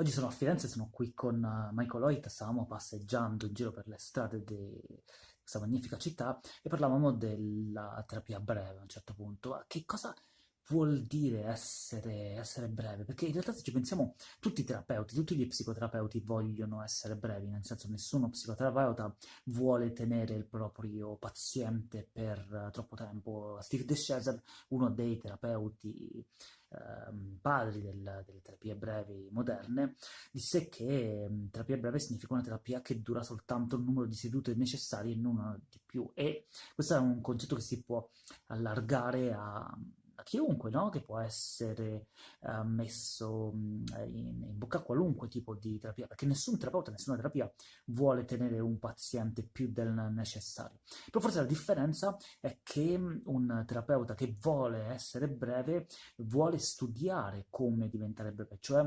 Oggi sono a Firenze, sono qui con eh, Michael Hoyt, stavamo passeggiando in giro per le strade di questa magnifica città e parlavamo della terapia breve a un certo punto. Che cosa vuol dire essere, essere breve? Perché in realtà se ci pensiamo, tutti i terapeuti, tutti gli psicoterapeuti vogliono essere brevi, nel senso nessuno psicoterapeuta vuole tenere il proprio paziente per uh, troppo tempo. Steve DeShazer, uno dei terapeuti Ehm, padri del, delle terapie brevi moderne, disse che um, terapia breve significa una terapia che dura soltanto il numero di sedute necessarie e non di più. E questo è un concetto che si può allargare a chiunque, no? che può essere uh, messo in, in, bocca a qualunque tipo di terapia, perché nessun terapeuta, nessuna terapia vuole tenere un paziente più del necessario. Però forse la differenza è che un terapeuta che vuole essere breve vuole studiare come diventare breve, cioè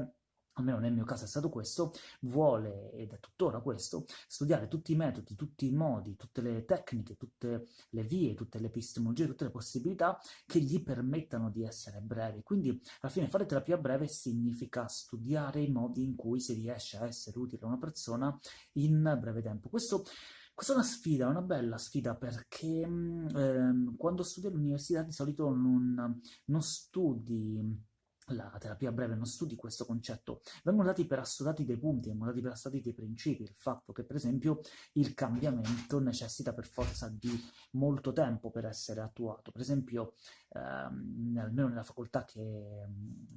almeno nel mio caso è stato questo, vuole, ed è tuttora questo, studiare tutti i metodi, tutti i modi, tutte le tecniche, tutte le vie, tutte le epistemologie, tutte le possibilità che gli permettano di essere brevi. Quindi, alla fine, fare terapia breve significa studiare i modi in cui si riesce a essere utile a una persona in breve tempo. Questo questa è una sfida, una bella sfida, perché ehm, quando studi all'università di solito non, non studi la terapia breve non studi questo concetto, vengono dati per assodati dei punti, vengono dati per assodati dei principi, il fatto che per esempio il cambiamento necessita per forza di molto tempo per essere attuato, per esempio ehm, almeno nella facoltà che,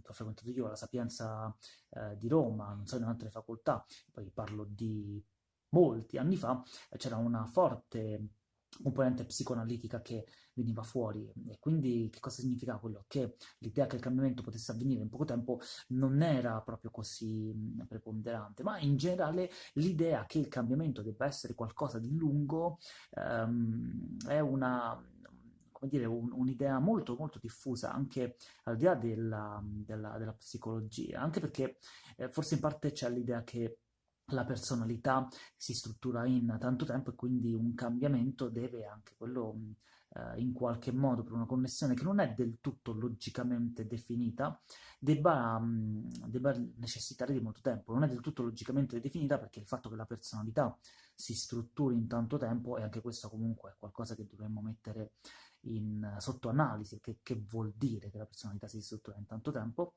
che, ho frequentato io, la Sapienza eh, di Roma, non so in altre facoltà, poi parlo di molti anni fa, c'era una forte componente psicoanalitica che veniva fuori e quindi che cosa significa quello? Che l'idea che il cambiamento potesse avvenire in poco tempo non era proprio così preponderante, ma in generale l'idea che il cambiamento debba essere qualcosa di lungo um, è una come dire, un, un'idea molto molto diffusa anche al di là della, della, della psicologia, anche perché eh, forse in parte c'è l'idea che la personalità si struttura in tanto tempo e quindi un cambiamento deve anche quello eh, in qualche modo per una connessione che non è del tutto logicamente definita debba, mh, debba necessitare di molto tempo. Non è del tutto logicamente definita perché il fatto che la personalità si strutturi in tanto tempo e anche questo comunque è qualcosa che dovremmo mettere in, sotto analisi che, che vuol dire che la personalità si struttura in tanto tempo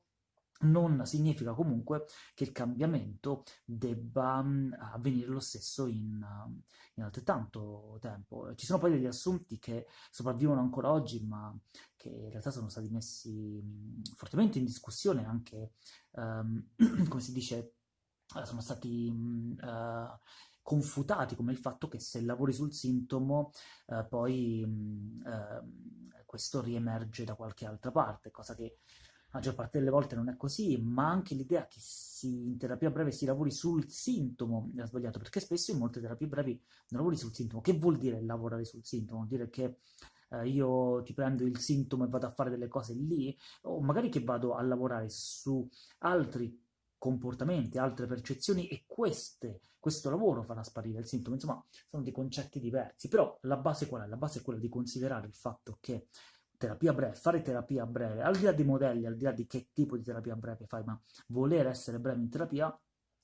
non significa comunque che il cambiamento debba mm, avvenire lo stesso in, in, altrettanto tempo. Ci sono poi degli assunti che sopravvivono ancora oggi, ma che in realtà sono stati messi mm, fortemente in discussione anche, um, come si dice, eh, sono stati uh, confutati come il fatto che se lavori sul sintomo uh, poi uh, questo riemerge da qualche altra parte, cosa che la maggior parte delle volte non è così, ma anche l'idea che si, in terapia breve si lavori sul sintomo è sbagliato, perché spesso in molte terapie brevi non lavori sul sintomo. Che vuol dire lavorare sul sintomo? Vuol dire che eh, io ti prendo il sintomo e vado a fare delle cose lì, o magari che vado a lavorare su altri comportamenti, altre percezioni e queste, questo lavoro farà sparire il sintomo. Insomma, sono dei concetti diversi, però la base qual è? La base è quella di considerare il fatto che terapia breve, fare terapia breve, al di là dei modelli, al di là di che tipo di terapia breve fai, ma voler essere breve in terapia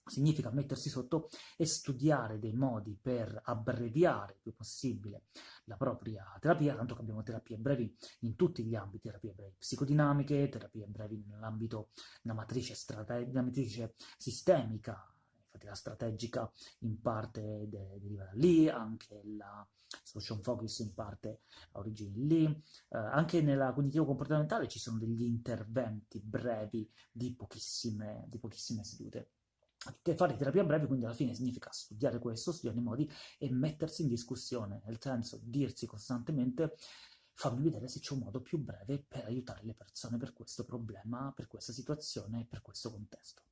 significa mettersi sotto e studiare dei modi per abbreviare il più possibile la propria terapia, tanto che abbiamo terapie brevi in tutti gli ambiti, terapie brevi psicodinamiche, terapie brevi nell'ambito della matrice, strate- della matrice sistemica, la strategica in parte de deriva da lì, anche la social focus in parte ha origini lì, eh, anche nella cognitivo comportamentale ci sono degli interventi brevi di pochissime, di pochissime sedute. Fare terapia breve quindi alla fine significa studiare questo, studiare i modi e mettersi in discussione, nel senso dirsi costantemente fammi vedere se c'è un modo più breve per aiutare le persone per questo problema, per questa situazione, per questo contesto.